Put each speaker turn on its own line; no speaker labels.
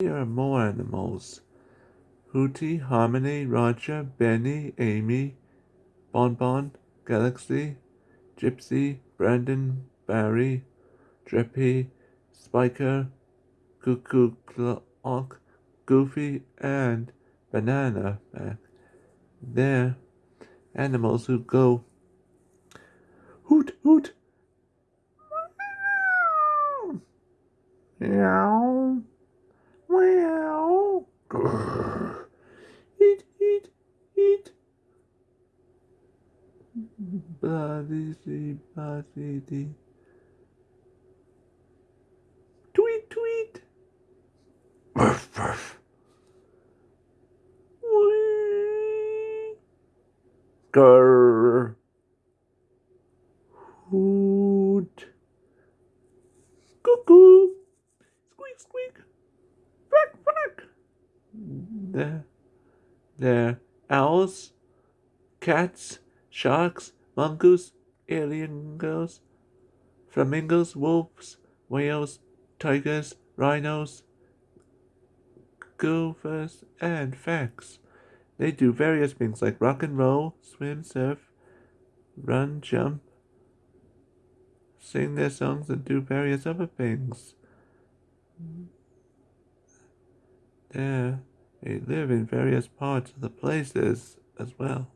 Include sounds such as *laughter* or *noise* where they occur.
There are more animals. Hooty, Harmony, Roger, Benny, Amy, Bonbon, Galaxy, Gypsy, Brandon, Barry, Drippy, Spiker, Cuckoo Clock, Goofy, and Banana back. They're animals who go hoot hoot meow meow *sighs* eat eat eat bloody see bloody dee tweet tweet Ruff, ruff. Wee. Hoot. Cuckoo. Squeak, squeak. There. There. Owls. Cats. Sharks. Mongoose. Alien girls. Flamingos. Wolves. Whales. Tigers. Rhinos gophers, and facts. They do various things like rock and roll, swim, surf, run, jump, sing their songs, and do various other things. There, they live in various parts of the places as well.